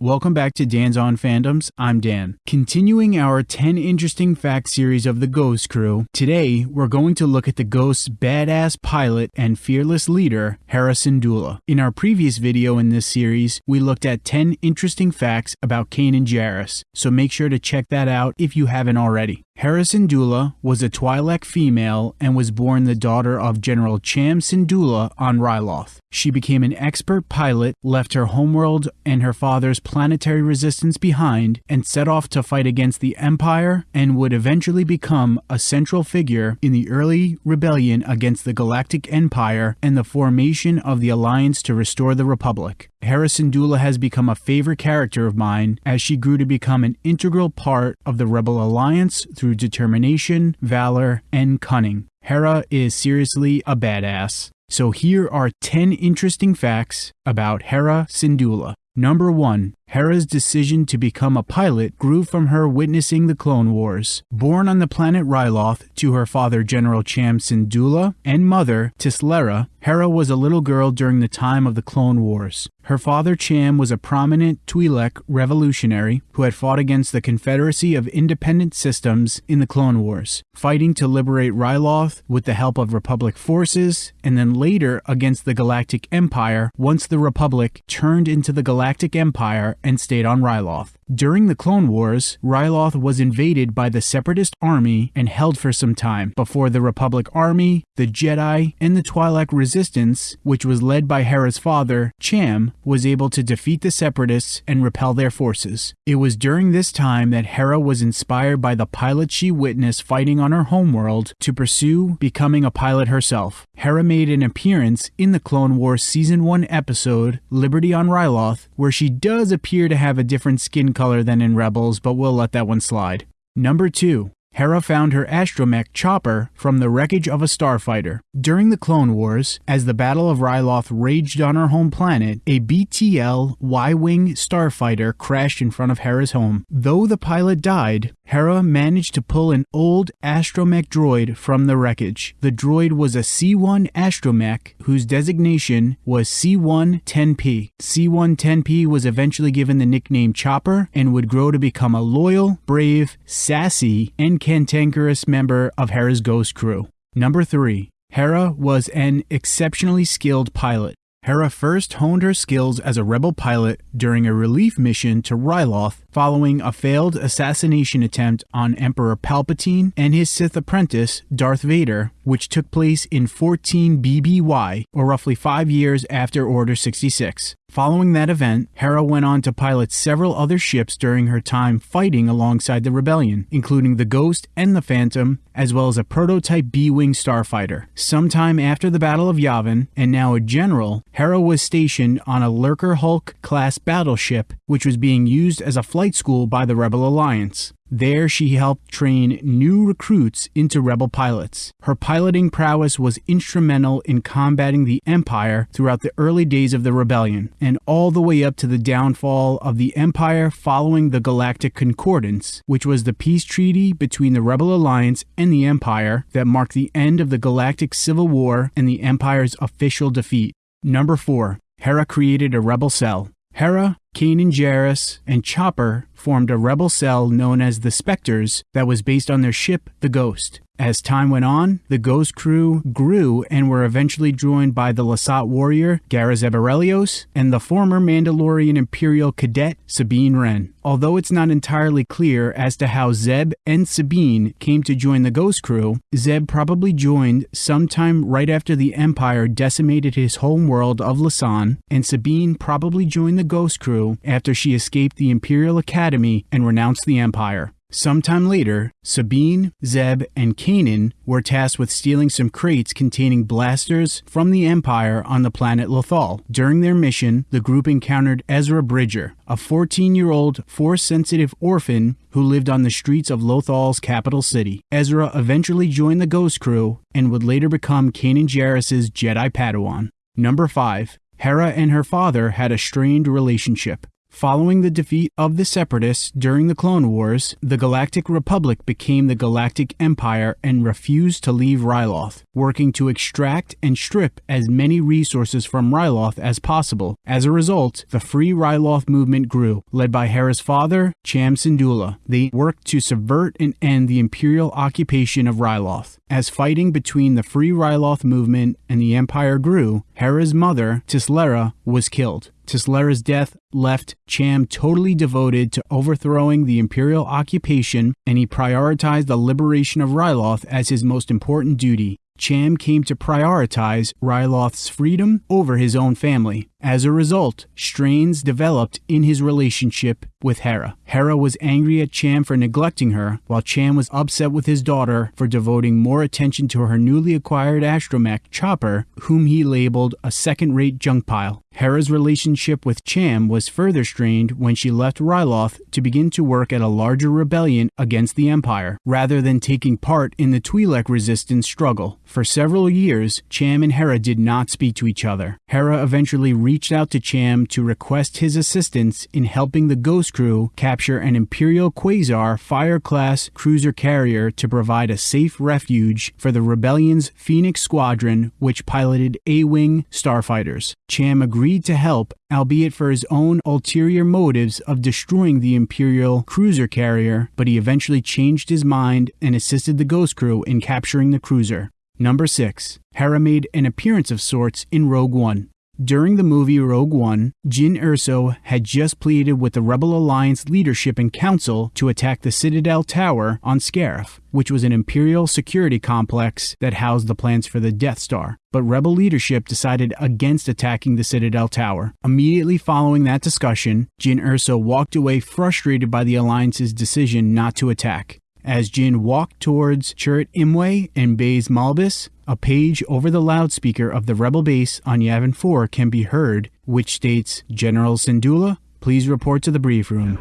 Welcome back to Dan's On Fandoms. I'm Dan. Continuing our 10 interesting facts series of the Ghost Crew, today we're going to look at the Ghost's badass pilot and fearless leader, Hera Syndulla. In our previous video in this series, we looked at 10 interesting facts about Kanan Jarrus, so make sure to check that out if you haven't already. Hera Syndulla was a Twi'lek female and was born the daughter of General Cham Syndulla on Ryloth. She became an expert pilot, left her homeworld and her father's planetary resistance behind, and set off to fight against the Empire and would eventually become a central figure in the early rebellion against the Galactic Empire and the formation of the Alliance to restore the Republic. Hera Syndulla has become a favorite character of mine as she grew to become an integral part of the Rebel Alliance through determination, valor, and cunning. Hera is seriously a badass. So here are 10 interesting facts about Hera Syndulla. Number 1. Hera's decision to become a pilot grew from her witnessing the Clone Wars. Born on the planet Ryloth to her father General Cham Syndulla and mother Tislera, Hera was a little girl during the time of the Clone Wars. Her father Cham was a prominent Twi'lek revolutionary who had fought against the Confederacy of Independent Systems in the Clone Wars, fighting to liberate Ryloth with the help of Republic forces, and then later against the Galactic Empire once the Republic turned into the Galactic Empire and stayed on Ryloth. During the Clone Wars, Ryloth was invaded by the Separatist army and held for some time before the Republic army, the Jedi, and the Twi'lek resistance, which was led by Hera's father, Cham, was able to defeat the Separatists and repel their forces. It was during this time that Hera was inspired by the pilot she witnessed fighting on her homeworld to pursue becoming a pilot herself. Hera made an appearance in the Clone Wars Season 1 episode, Liberty on Ryloth, where she does appear to have a different skin color than in Rebels, but we'll let that one slide. Number 2. Hera found her astromech Chopper from the wreckage of a starfighter. During the Clone Wars, as the Battle of Ryloth raged on her home planet, a BTL Y-Wing starfighter crashed in front of Hera's home. Though the pilot died, Hera managed to pull an old astromech droid from the wreckage. The droid was a C1 astromech whose designation was C1-10P. C1-10P was eventually given the nickname Chopper and would grow to become a loyal, brave, sassy, and cantankerous member of Hera's Ghost crew. Number 3. Hera was an exceptionally skilled pilot. Hera first honed her skills as a rebel pilot during a relief mission to Ryloth following a failed assassination attempt on Emperor Palpatine and his Sith apprentice, Darth Vader, which took place in 14 BBY, or roughly five years after Order 66. Following that event, Hera went on to pilot several other ships during her time fighting alongside the rebellion, including the Ghost and the Phantom, as well as a prototype B-Wing starfighter. Sometime after the Battle of Yavin, and now a general, Hera was stationed on a Lurker Hulk-class battleship, which was being used as a flight school by the Rebel Alliance. There, she helped train new recruits into rebel pilots. Her piloting prowess was instrumental in combating the Empire throughout the early days of the rebellion, and all the way up to the downfall of the Empire following the Galactic Concordance, which was the peace treaty between the Rebel Alliance and the Empire that marked the end of the Galactic Civil War and the Empire's official defeat. Number 4. Hera created a rebel cell. Hera, Kanan Jarrus, and Chopper formed a rebel cell known as the Spectres that was based on their ship, the Ghost. As time went on, the Ghost crew grew and were eventually joined by the Lasat warrior Garazeb Orrelios and the former Mandalorian Imperial cadet Sabine Wren. Although it's not entirely clear as to how Zeb and Sabine came to join the Ghost crew, Zeb probably joined sometime right after the Empire decimated his home world of Lasan, and Sabine probably joined the Ghost crew after she escaped the Imperial Academy and renounced the Empire. Sometime later, Sabine, Zeb, and Kanan were tasked with stealing some crates containing blasters from the Empire on the planet Lothal. During their mission, the group encountered Ezra Bridger, a 14 year old force sensitive orphan who lived on the streets of Lothal's capital city. Ezra eventually joined the Ghost Crew and would later become Kanan Jarrus' Jedi Padawan. Number 5. Hera and her father had a strained relationship. Following the defeat of the Separatists during the Clone Wars, the Galactic Republic became the Galactic Empire and refused to leave Ryloth, working to extract and strip as many resources from Ryloth as possible. As a result, the Free Ryloth movement grew, led by Hera's father, Cham Syndulla. They worked to subvert and end the Imperial occupation of Ryloth. As fighting between the Free Ryloth movement and the Empire grew, Hera's mother, Tislera, was killed. Tislera's death left Cham totally devoted to overthrowing the imperial occupation, and he prioritized the liberation of Ryloth as his most important duty. Cham came to prioritize Ryloth's freedom over his own family. As a result, strains developed in his relationship with Hera. Hera was angry at Cham for neglecting her, while Cham was upset with his daughter for devoting more attention to her newly acquired astromech, Chopper, whom he labeled a second rate junk pile. Hera's relationship with Cham was further strained when she left Ryloth to begin to work at a larger rebellion against the Empire, rather than taking part in the Twi'lek resistance struggle. For several years, Cham and Hera did not speak to each other. Hera eventually reached out to Cham to request his assistance in helping the Ghost Crew capture an Imperial Quasar Fire class cruiser carrier to provide a safe refuge for the Rebellion's Phoenix Squadron, which piloted A Wing starfighters. Cham agreed to help, albeit for his own ulterior motives of destroying the Imperial cruiser carrier, but he eventually changed his mind and assisted the Ghost Crew in capturing the cruiser. Number 6. Hera made an appearance of sorts in Rogue One. During the movie Rogue One, Jyn Erso had just pleaded with the Rebel Alliance leadership and council to attack the Citadel Tower on Scarif, which was an Imperial security complex that housed the plans for the Death Star. But Rebel leadership decided against attacking the Citadel Tower. Immediately following that discussion, Jyn Erso walked away frustrated by the Alliance's decision not to attack. As Jyn walked towards Chirrut Imwe and Baze Malbus, a page over the loudspeaker of the rebel base on Yavin 4 can be heard, which states, General Syndulla, please report to the brief room.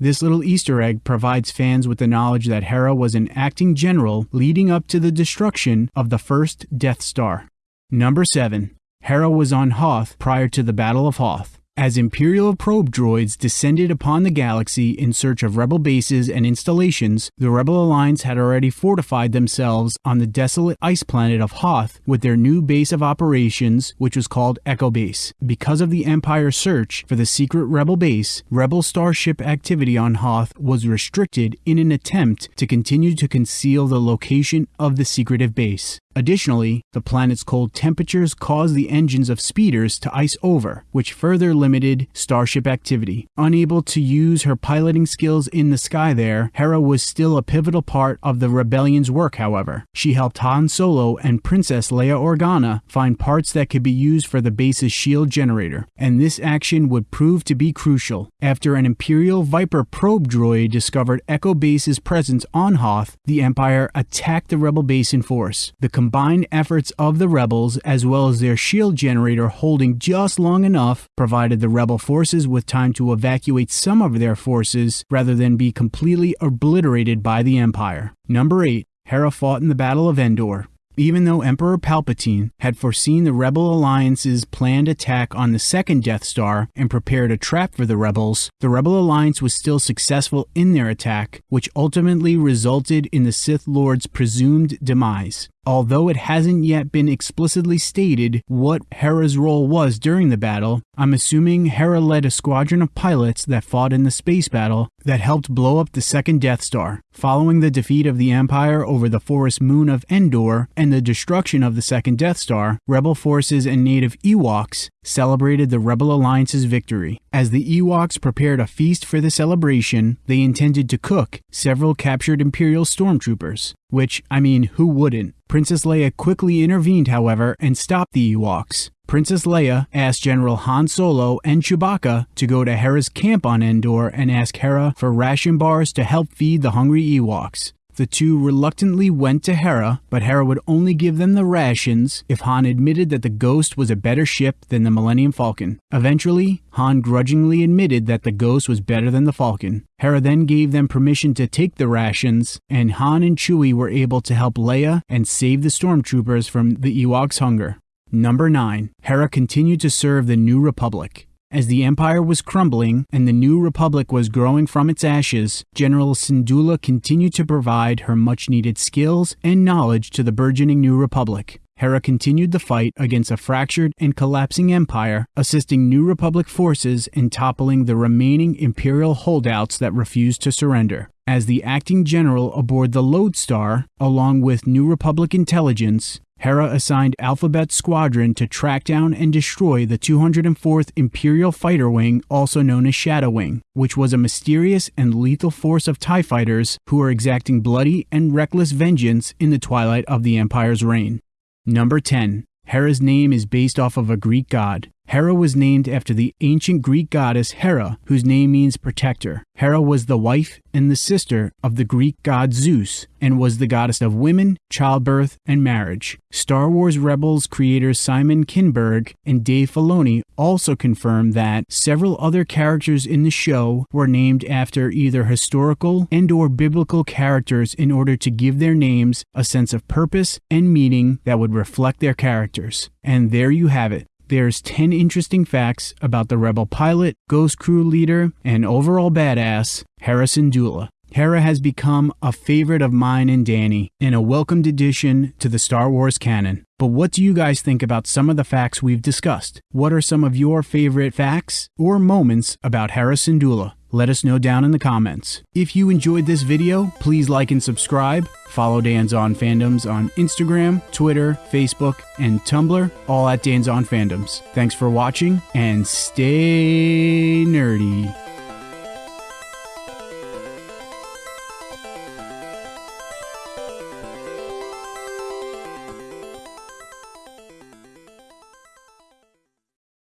This little Easter egg provides fans with the knowledge that Hera was an acting general leading up to the destruction of the first Death Star. Number 7. Hera was on Hoth prior to the Battle of Hoth. As Imperial probe droids descended upon the galaxy in search of rebel bases and installations, the Rebel Alliance had already fortified themselves on the desolate ice planet of Hoth with their new base of operations, which was called Echo Base. Because of the Empire's search for the secret Rebel base, Rebel starship activity on Hoth was restricted in an attempt to continue to conceal the location of the secretive base. Additionally, the planet's cold temperatures caused the engines of speeders to ice over, which further limited starship activity. Unable to use her piloting skills in the sky there, Hera was still a pivotal part of the rebellion's work, however. She helped Han Solo and Princess Leia Organa find parts that could be used for the base's shield generator, and this action would prove to be crucial. After an Imperial Viper probe droid discovered Echo Base's presence on Hoth, the Empire attacked the rebel base in force. The combined efforts of the rebels, as well as their shield generator holding just long enough, provided the rebel forces with time to evacuate some of their forces rather than be completely obliterated by the Empire. Number 8. Hera fought in the Battle of Endor. Even though Emperor Palpatine had foreseen the Rebel Alliance's planned attack on the second Death Star and prepared a trap for the rebels, the Rebel Alliance was still successful in their attack, which ultimately resulted in the Sith Lord's presumed demise. Although it hasn't yet been explicitly stated what Hera's role was during the battle, I'm assuming Hera led a squadron of pilots that fought in the space battle that helped blow up the second Death Star. Following the defeat of the Empire over the forest moon of Endor and the destruction of the second Death Star, Rebel forces and native Ewoks celebrated the Rebel Alliance's victory. As the Ewoks prepared a feast for the celebration, they intended to cook several captured Imperial stormtroopers. Which, I mean, who wouldn't? Princess Leia quickly intervened, however, and stopped the Ewoks. Princess Leia asked General Han Solo and Chewbacca to go to Hera's camp on Endor and ask Hera for ration bars to help feed the hungry Ewoks. The two reluctantly went to Hera, but Hera would only give them the rations if Han admitted that the Ghost was a better ship than the Millennium Falcon. Eventually, Han grudgingly admitted that the Ghost was better than the Falcon. Hera then gave them permission to take the rations, and Han and Chewie were able to help Leia and save the stormtroopers from the Ewoks' hunger. Number 9. Hera continued to serve the New Republic. As the Empire was crumbling and the new republic was growing from its ashes, General Syndulla continued to provide her much needed skills and knowledge to the burgeoning new republic. Hera continued the fight against a fractured and collapsing empire, assisting New Republic forces in toppling the remaining Imperial holdouts that refused to surrender. As the acting general aboard the Lodestar, along with New Republic intelligence, Hera assigned Alphabet Squadron to track down and destroy the 204th Imperial Fighter Wing, also known as Shadow Wing, which was a mysterious and lethal force of TIE fighters who were exacting bloody and reckless vengeance in the twilight of the Empire's reign. Number 10. Hera's name is based off of a Greek god. Hera was named after the ancient Greek goddess Hera, whose name means protector. Hera was the wife and the sister of the Greek god Zeus and was the goddess of women, childbirth, and marriage. Star Wars Rebels creators Simon Kinberg and Dave Filoni also confirmed that several other characters in the show were named after either historical and or biblical characters in order to give their names a sense of purpose and meaning that would reflect their characters. And there you have it there's 10 interesting facts about the Rebel pilot, Ghost Crew leader, and overall badass, Hera Syndulla. Hera has become a favorite of mine and Danny, and a welcomed addition to the Star Wars canon. But what do you guys think about some of the facts we've discussed? What are some of your favorite facts or moments about Hera Syndulla? Let us know down in the comments. If you enjoyed this video, please like and subscribe. Follow Dan's On Fandoms on Instagram, Twitter, Facebook, and Tumblr, all at Dan's On Fandoms. Thanks for watching and stay nerdy.